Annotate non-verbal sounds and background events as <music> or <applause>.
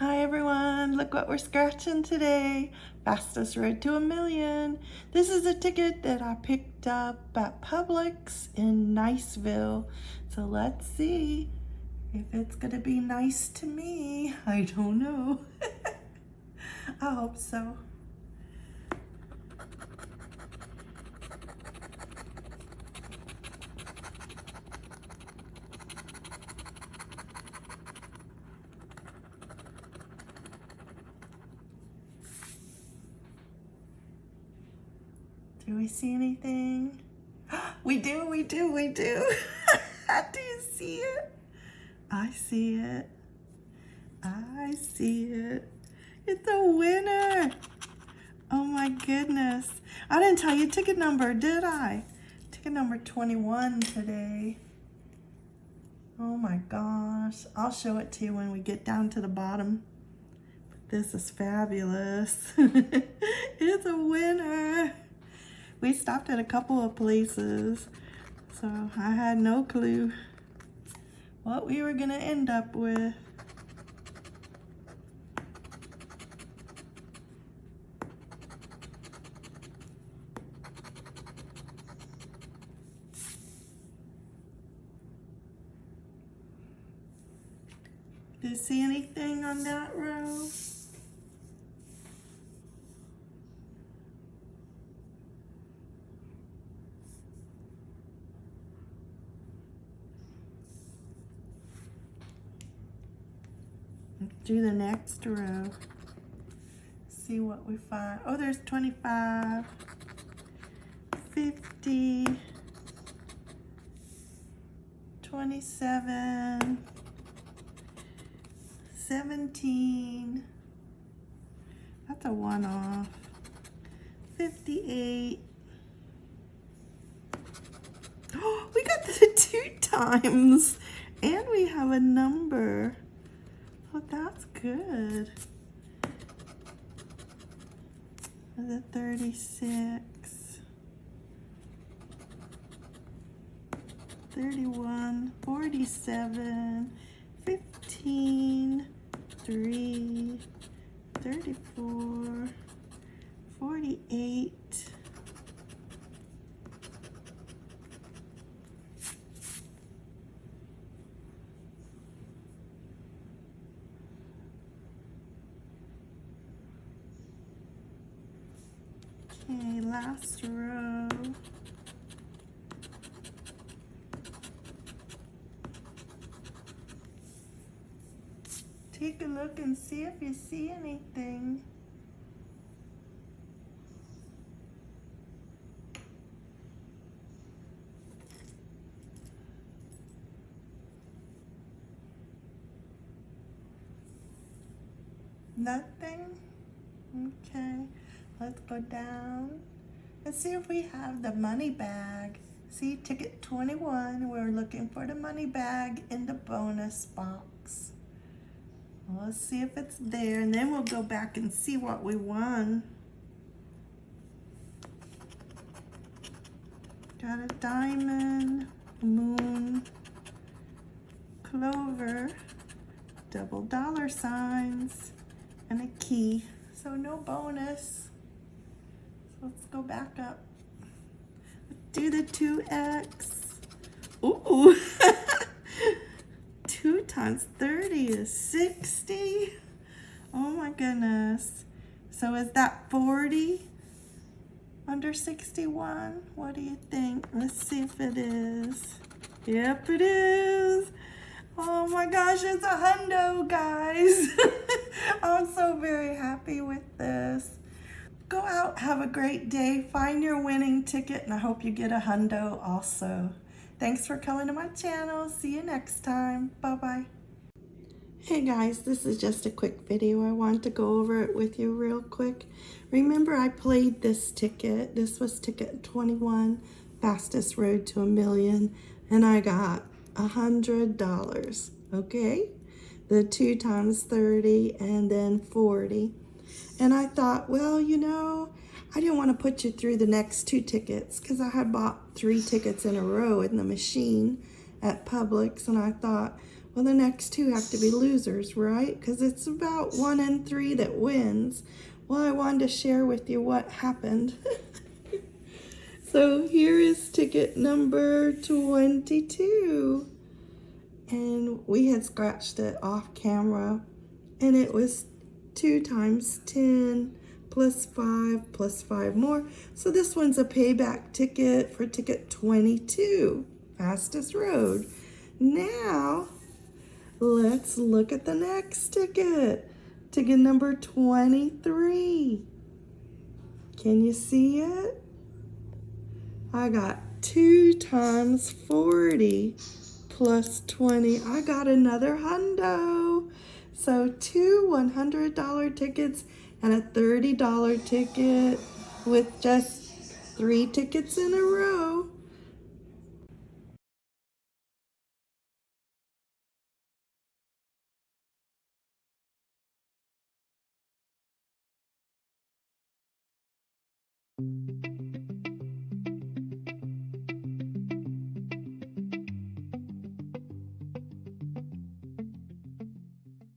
Hi everyone, look what we're scratching today. Fastest road to a million. This is a ticket that I picked up at Publix in Niceville. So let's see if it's gonna be nice to me. I don't know. <laughs> I hope so. Do we see anything? <gasps> We do, we do, we do. <laughs> do you see it? I see it. I see it. It's a winner. Oh my goodness. I didn't tell you ticket number, did I? Ticket number 21 today. Oh my gosh. I'll show it to you when we get down to the bottom. This is fabulous. <laughs> it's a winner we stopped at a couple of places, so I had no clue what we were gonna end up with. Do you see anything on that row? Do the next row. See what we find. Oh, there's 25, 50, 27, 17. That's a one off. 58. Oh, <gasps> we got the <laughs> two times. And we have a number. Oh, that's good. The 36, 31, 47, 15, 3, 34, 48, Okay, last row. Take a look and see if you see anything. Nothing? Okay. Let's go down. Let's see if we have the money bag. See, ticket 21, we're looking for the money bag in the bonus box. Well, let's see if it's there, and then we'll go back and see what we won. Got a diamond, moon, clover, double dollar signs, and a key. So no bonus. Let's go back up. Do the 2x. Ooh. <laughs> 2 times 30 is 60. Oh my goodness. So is that 40 under 61? What do you think? Let's see if it is. Yep, it is. Oh my gosh, it's a hundo, guys. <laughs> I'm so very happy with this go out, have a great day, find your winning ticket, and I hope you get a hundo also. Thanks for coming to my channel. See you next time. Bye-bye. Hey guys, this is just a quick video. I want to go over it with you real quick. Remember I played this ticket. This was ticket 21, fastest road to a million, and I got a $100, okay? The two times 30 and then 40. And I thought, well, you know, I didn't want to put you through the next two tickets because I had bought three tickets in a row in the machine at Publix. And I thought, Well, the next two have to be losers, right? Because it's about one in three that wins. Well, I wanted to share with you what happened. <laughs> so here is ticket number 22. And we had scratched it off camera. And it was 2 times 10 plus 5 plus 5 more. So this one's a payback ticket for ticket 22, fastest road. Now, let's look at the next ticket. Ticket number 23. Can you see it? I got 2 times 40 plus 20. I got another hundo. So two $100 tickets and a $30 ticket with just three tickets in a row.